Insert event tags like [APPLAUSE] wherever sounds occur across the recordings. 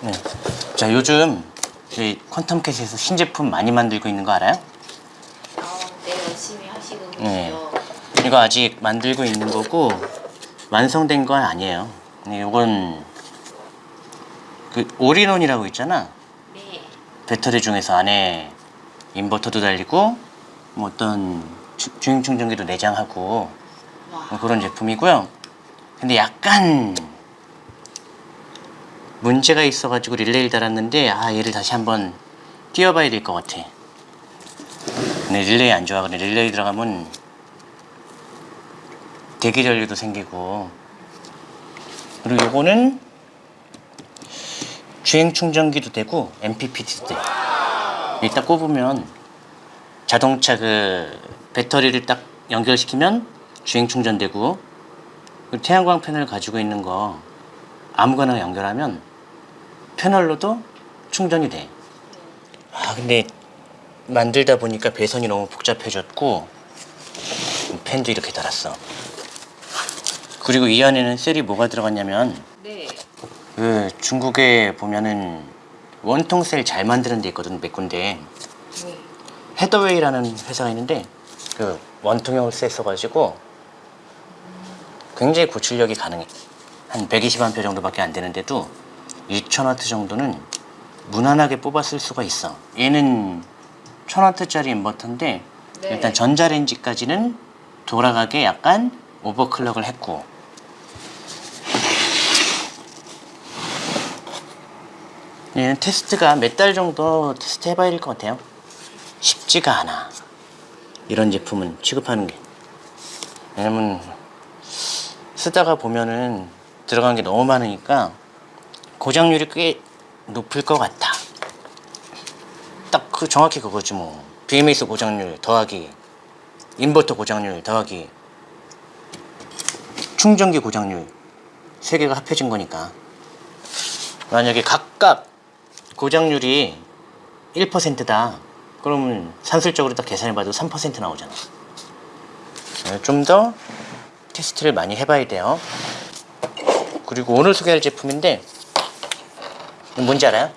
네. 자 요즘 저희 퀀텀캣에서 신제품 많이 만들고 있는 거 알아요? 아, 네, 열심히 하시는군요. 네. 이거 아직 만들고 있는 거고 완성된 건 아니에요. 네, 이건 그 올인원이라고 있잖아. 네. 배터리 중에서 안에 인버터도 달리고 뭐 어떤 주, 주행 충전기도 내장하고 와. 뭐 그런 제품이고요. 근데 약간 문제가 있어가지고 릴레이를 달았는데 아 얘를 다시 한번 띄워봐야 될 것 같아. 근데 릴레이 안 좋아. 근데 릴레이 들어가면 대기 전류도 생기고 그리고 요거는 주행 충전기도 되고 MPPT도 돼. 이딱 꼽으면 자동차 그 배터리를 딱 연결시키면 주행 충전되고 그리고 태양광 패널 가지고 있는 거 아무거나 연결하면 패널로도 충전이 돼. 아 근데 만들다 보니까 배선이 너무 복잡해졌고 펜도 이렇게 달았어. 그리고 이 안에는 셀이 뭐가 들어갔냐면 네. 그 중국에 보면은 원통 셀 잘 만드는 데 있거든 몇 군데 네. 헤더웨이라는 회사가 있는데 그 원통형을 셀 써가지고 굉장히 고출력이 가능해 한 120A 정도밖에 안 되는데도 2000W 정도는 무난하게 뽑아 쓸 수가 있어. 얘는 1000W짜리 인버터인데 네. 일단 전자레인지까지는 돌아가게 약간 오버클럭을 했고. 얘는 테스트가 몇 달 정도 테스트 해봐야 될 것 같아요. 쉽지가 않아. 이런 제품은 취급하는 게. 왜냐면 쓰다가 보면은 들어간 게 너무 많으니까 고장률이 꽤 높을 것 같아. 딱그 정확히 그거지 뭐. BMS 고장률 더하기 인버터 고장률 더하기 충전기 고장률 세 개가 합해진 거니까. 만약에 각각 고장률이 1%다. 그러면 산술적으로 딱 계산해봐도 3% 나오잖아. 좀 더 테스트를 많이 해봐야 돼요. 그리고 오늘 소개할 제품인데 뭔지 알아요?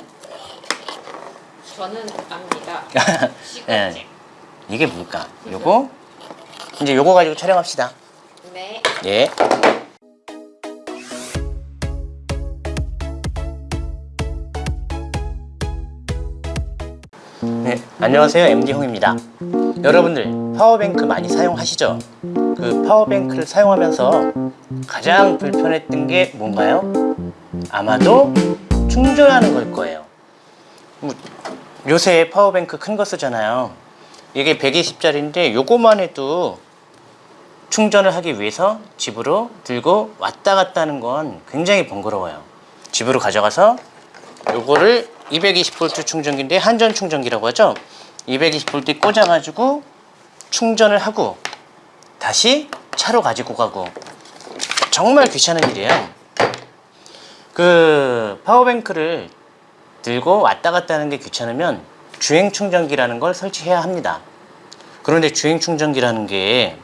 저는 압니다. [LAUGHS] 예. 시간제. 이게 뭘까? 요거 이제 요거 가지고 촬영합시다 네. 예. 네, 안녕하세요. MD 홍입니다. 여러분들 파워뱅크 많이 사용하시죠? 그 파워뱅크를 사용하면서 가장 불편했던 게 뭔가요? 아마도 충전하는 걸 거예요. 뭐, 요새 파워뱅크 큰 거 쓰잖아요. 이게 120짜리인데 요거만 해도 충전을 하기 위해서 집으로 들고 왔다 갔다 하는 건 굉장히 번거로워요. 집으로 가져가서 요거를 220V 충전기인데 한전 충전기라고 하죠. 220V 꽂아가지고 충전을 하고 다시 차로 가지고 가고 정말 귀찮은 일이에요. 그 power bank를 들고 왔다 갔다 하는 게 귀찮으면 주행 충전기라는 걸 설치해야 합니다. 그런데 주행 충전기라는 게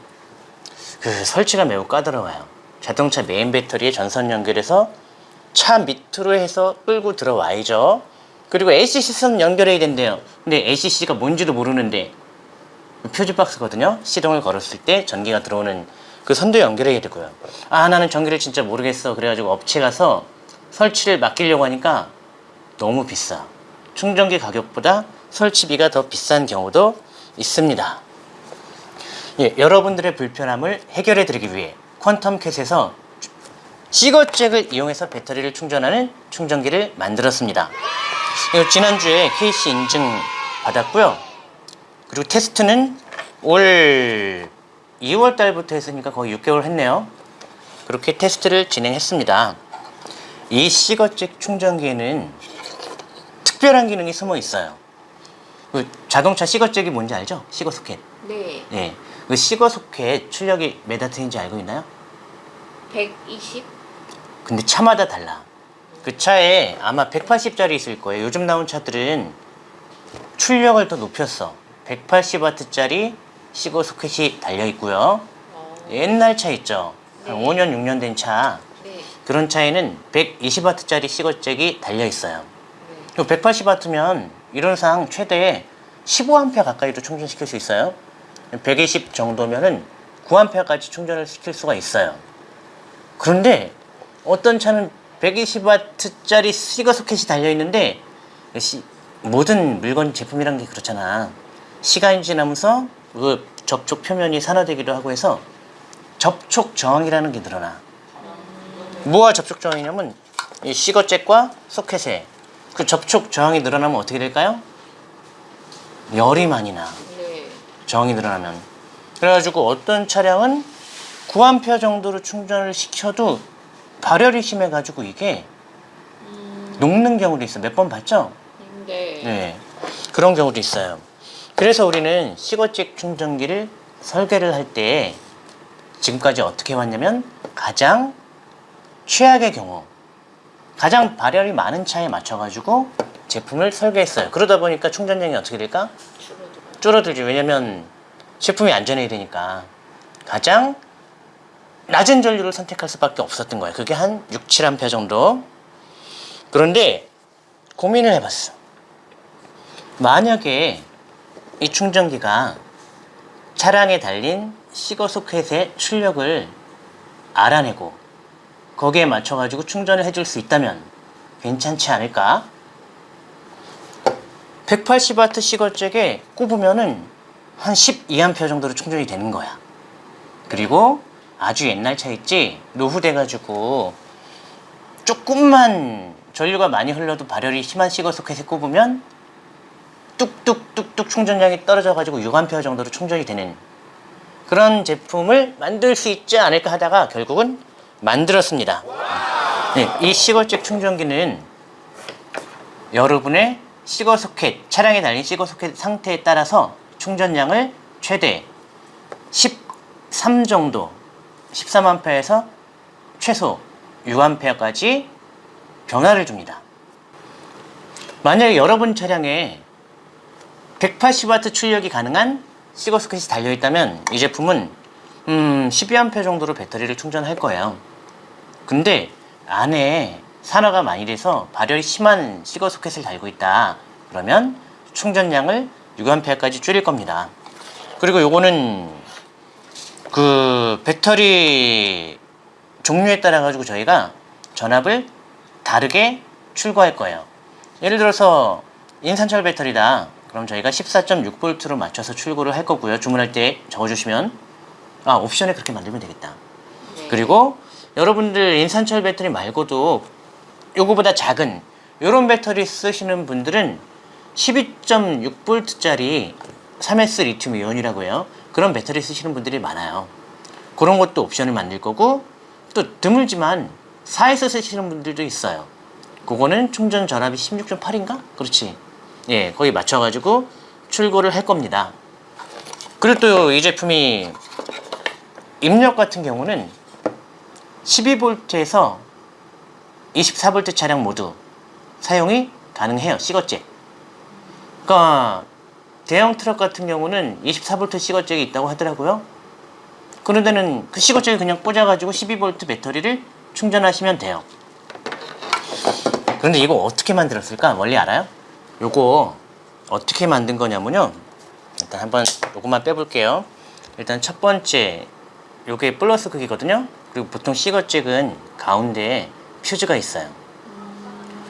그 설치가 매우 까다로워요. 자동차 메인 배터리에 전선 연결해서 차 밑으로 해서 끌고 들어와야죠. 그리고 ACC 선 연결해야 된대요. 근데 ACC가 뭔지도 모르는데 퓨즈 박스거든요. 시동을 걸었을 때 전기가 들어오는 그 선도 연결해야 되고요. 아 나는 전기를 진짜 모르겠어. 그래가지고 업체 가서 설치를 맡기려고 하니까 너무 비싸. 충전기 가격보다 설치비가 더 비싼 경우도 있습니다. 예, 여러분들의 불편함을 해결해 드리기 위해 퀀텀캣에서 시거잭을 이용해서 배터리를 충전하는 충전기를 만들었습니다. 지난주에 KC 인증 받았고요. 그리고 테스트는 올 2월 달부터 했으니까 거의 6개월 했네요. 그렇게 테스트를 진행했습니다. 이 시거잭 충전기에는 특별한 기능이 숨어 있어요. 그 자동차 시거잭이 뭔지 알죠? 시거 소켓. 네. 네. 그 시거 소켓 출력이 몇 와트인지 알고 있나요? 120? 근데 차마다 달라. 그 차에 아마 180짜리 있을 거예요. 요즘 나온 차들은 출력을 더 높였어. 180W짜리 시거 소켓이 달려 있고요. 어. 옛날 차 있죠. 한 네. 5년, 6년 된 차. 네. 그런 차에는 120W짜리 시거잭이 달려 있어요. 180W면 이론상 최대 15A 가까이도 충전시킬 수 있어요. 120 정도면은 9A까지 충전을 시킬 수가 있어요. 그런데 어떤 차는 120W짜리 시거 소켓이 달려 있는데 시- 모든 물건 제품이란 게 그렇잖아. 시간이 지나면서 그 접촉 표면이 산화되기도 하고 해서 접촉 저항이라는 게 늘어나. 뭐가 접촉 저항이냐면 이 시거잭과 소켓에 그 접촉 저항이 늘어나면 어떻게 될까요? 열이 많이 나. 네. 저항이 늘어나면. 그래가지고 어떤 차량은 9A 정도로 충전을 시켜도 발열이 심해가지고 이게 녹는 경우도 있어. 몇번 봤죠? 네. 네. 그런 경우도 있어요. 그래서 우리는 시거잭 충전기를 설계를 할 때 지금까지 어떻게 왔냐면 가장 최악의 경우 가장 발열이 많은 차에 맞춰가지고 제품을 설계했어요. 그러다 보니까 충전량이 어떻게 될까? 줄어들죠. 왜냐면 제품이 안전해야 되니까 가장 낮은 전류를 선택할 수밖에 없었던 거예요. 그게 한 6, 7A 정도. 그런데 고민을 해봤어. 만약에 이 충전기가 차량에 달린 시거 소켓의 출력을 알아내고 거기에 맞춰 가지고 충전을 해줄 수 있다면 괜찮지 않을까? 180W 시거잭에 꼽으면은 한 12A 정도로 충전이 되는 거야. 그리고 아주 옛날 차 있지? 노후돼 가지고 조금만 전류가 많이 흘러도 발열이 심한 시거 소켓에 꼽으면 뚝뚝뚝뚝 충전량이 떨어져 가지고 6A 정도로 충전이 되는 그런 제품을 만들 수 있지 않을까 하다가 결국은 만들었습니다. 네, 이 시거잭 충전기는 여러분의 시거 소켓, 차량에 달린 시거 소켓 상태에 따라서 충전량을 최대 13 정도, 13A에서 최소 6A까지 변화를 줍니다. 만약에 여러분 차량에 180W 출력이 가능한 시거 소켓이 달려있다면 이 제품은 음, 12A 정도로 배터리를 충전할 거예요. 근데 안에 산화가 많이 돼서 발열이 심한 시거 소켓을 달고 있다. 그러면 충전량을 6A까지 줄일 겁니다. 그리고 요거는 그 배터리 종류에 따라 가지고 저희가 전압을 다르게 출고할 거예요. 예를 들어서 인산철 배터리다. 그럼 저희가 14.6V로 맞춰서 출고를 할 거고요. 주문할 때 적어주시면 아 옵션에 그렇게 만들면 되겠다. 네. 그리고 여러분들 인산철 배터리 말고도 요거보다 작은 요런 배터리 쓰시는 분들은 12.6V짜리 3S 리튬 이온이라고 해요. 그런 배터리 쓰시는 분들이 많아요. 그런 것도 옵션을 만들 거고 또 드물지만 4S 쓰시는 분들도 있어요. 그거는 충전 전압이 16.8인가? 그렇지. 예, 거기 맞춰가지고 출고를 할 겁니다. 그리고 또 이 제품이 입력 같은 경우는 12V에서 24V 차량 모두 사용이 가능해요. 시거잭. 그러니까 대형 트럭 같은 경우는 24V 시거잭이 있다고 하더라고요. 그런 데는 그 시거잭을 그냥 꽂아가지고 12V 배터리를 충전하시면 돼요. 그런데 이거 어떻게 만들었을까? 원리 알아요? 요거 어떻게 만든 거냐면요. 일단 한번 요것만 빼볼게요. 일단 첫 번째 요게 플러스 극이거든요. 그리고 보통 시거잭은 가운데에 퓨즈가 있어요.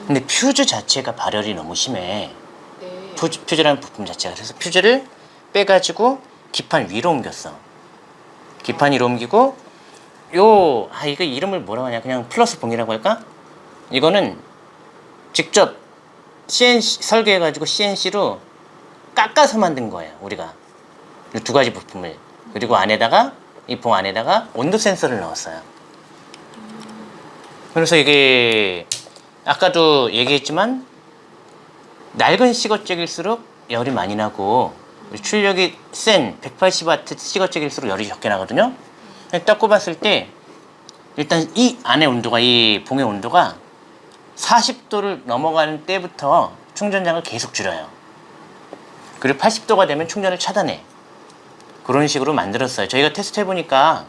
근데 퓨즈 자체가 발열이 너무 심해. 네. 퓨즈, 퓨즈라는 부품 자체가. 그래서 퓨즈를 빼가지고 기판 위로 옮겼어. 기판 위로 옮기고 요, 아, 이거 이름을 뭐라고 하냐. 그냥 플러스 봉이라고 할까? 이거는 직접 CNC, 설계해가지고 CNC로 깎아서 만든 거예요. 우리가. 이두 가지 부품을. 그리고 안에다가, 이 봉 안에다가 온도 센서를 넣었어요. 그래서 이게 아까도 얘기했지만 낡은 시거잭일수록 열이 많이 나고 출력이 센 180W 시거잭일수록 열이 적게 나거든요. 딱 꼽았을 때 일단 이 안의 온도가 이 봉의 온도가 40도를 넘어가는 때부터 충전량을 계속 줄여요. 그리고 80도가 되면 충전을 차단해. 그런 식으로 만들었어요. 저희가 테스트 해보니까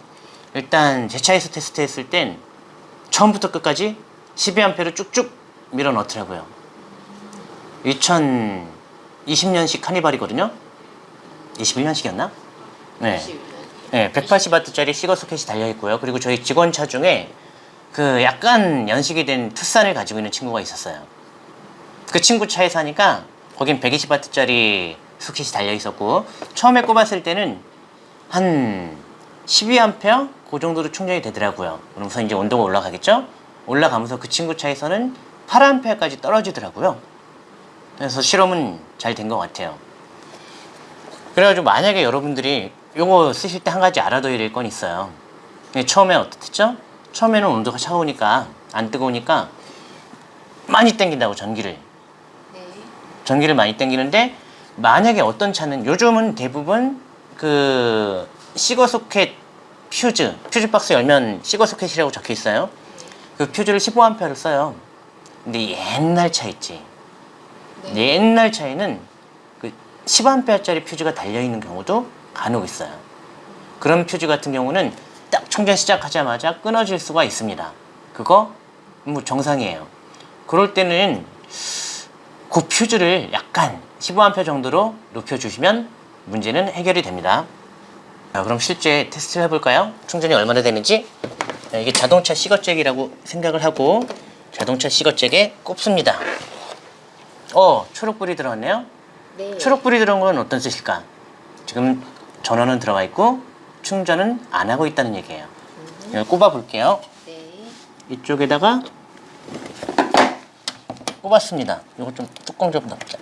일단 제 차에서 테스트 했을 땐 처음부터 끝까지 12A를 쭉쭉 밀어 넣더라고요. 2020년식 카니발이거든요. 21년식이었나? 네. 21년. 네, 180W짜리 시거 소켓이 달려 있고요. 그리고 저희 직원차 중에 그 약간 연식이 된 투싼을 가지고 있는 친구가 있었어요. 그 친구 차에 사니까 거긴 120W짜리 소켓이 달려 있었고 처음에 꼽았을 때는 한 12A 그 정도로 충전이 되더라고요. 그러면서 이제 온도가 올라가겠죠? 올라가면서 그 친구 차에서는 8A까지 떨어지더라고요. 그래서 실험은 잘 된 것 같아요. 그래가지고 만약에 여러분들이 요거 쓰실 때 한 가지 알아둬야 될 건 있어요. 처음에 어떻겠죠? 처음에는 온도가 차가우니까 안 뜨거우니까 많이 땡긴다고 전기를 네. 전기를 많이 땡기는데 만약에 어떤 차는 요즘은 대부분 그 시거 소켓 퓨즈 퓨즈 박스 열면 시거 소켓이라고 적혀 있어요. 그 퓨즈를 15A를 써요. 근데 옛날 차 있지. 네. 옛날 차에는 그 10A짜리 퓨즈가 달려 있는 경우도 간혹 있어요. 그런 퓨즈 같은 경우는 딱 충전 시작하자마자 끊어질 수가 있습니다. 그거 뭐 정상이에요. 그럴 때는 그 퓨즈를 약간 15A 정도로 높여주시면 문제는 해결이 됩니다. 자, 그럼 실제 테스트를 해볼까요? 충전이 얼마나 되는지 자, 이게 자동차 시거잭이라고 생각을 하고 자동차 시거잭에 꼽습니다. 어, 초록불이 들어왔네요. 네. 초록불이 들어온 건 어떤 뜻일까? 지금 전원은 들어가 있고 충전은 안 하고 있다는 얘기예요. 이걸 꼽아 볼게요. 네. 이쪽에다가 꼽았습니다. 이거 좀 뚜껑 좀 넣자.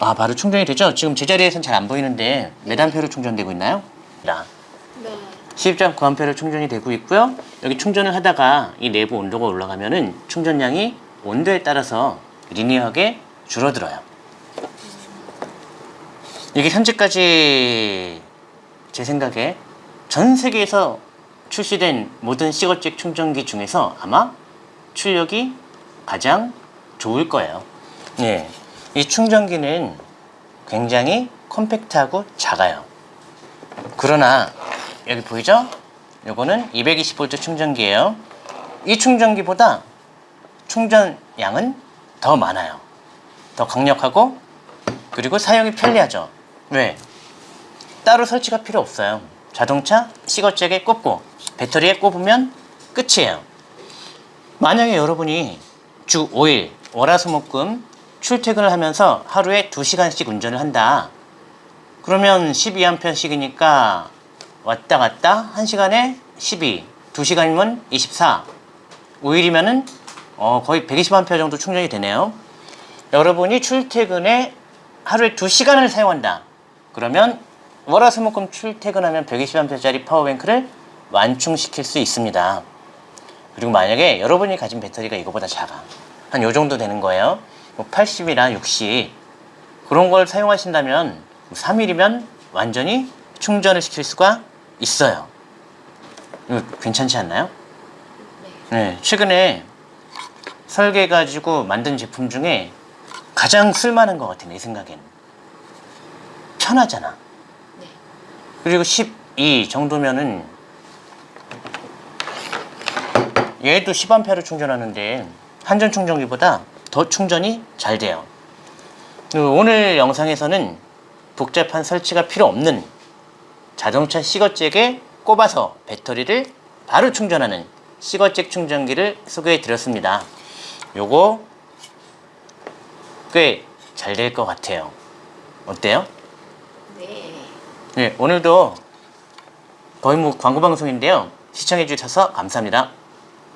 아, 바로 충전이 되죠? 지금 제자리에선 잘 안 보이는데 몇 암페어로 충전되고 있나요? 나 네. 12.9암페어로 충전이 되고 있고요. 여기 충전을 하다가 이 내부 온도가 올라가면은 충전량이 온도에 따라서 리니어하게 줄어들어요. 이게 현재까지 제 생각에 전 세계에서 출시된 모든 시거잭 충전기 중에서 아마 출력이 가장 좋을 거예요. 예. 이 충전기는 굉장히 컴팩트하고 작아요. 그러나 여기 보이죠? 요거는 220V 충전기예요. 이 충전기보다 충전량은 더 많아요. 더 강력하고 그리고 사용이 편리하죠. 왜? 따로 설치가 필요 없어요. 자동차 시거잭에 꽂고 배터리에 꼽으면 끝이에요. 만약에 여러분이 주 5일 월화수목금 출퇴근을 하면서 하루에 2시간씩 운전을 한다. 그러면 12A씩이니까 왔다 갔다 1시간에 12, 2시간이면 24, 5일이면 은 어, 거의 120A 정도 충전이 되네요. 여러분이 출퇴근에 하루에 2시간을 사용한다. 그러면 월화수목금 출퇴근하면 120A짜리 파워뱅크를 완충시킬 수 있습니다. 그리고 만약에 여러분이 가진 배터리가 이거보다 작아. 한 요 정도 되는 거예요. 뭐 80이나 60 그런 걸 사용하신다면 3일이면 완전히 충전을 시킬 수가 있어요. 이거 괜찮지 않나요? 네, 최근에 설계해가지고 만든 제품 중에 가장 쓸만한 것 같아, 내 생각엔. 편하잖아. 네. 그리고 12 정도면은 얘도 10A로 충전하는데 한전 충전기보다 더 충전이 잘 돼요. 그리고 오늘 영상에서는 복잡한 설치가 필요 없는 자동차 시거잭에 꼽아서 배터리를 바로 충전하는 시거잭 충전기를 소개해 드렸습니다. 요거 꽤 잘 될 것 같아요. 어때요? 네. 네, 오늘도 거의 뭐 광고 방송인데요. 시청해 주셔서 감사합니다.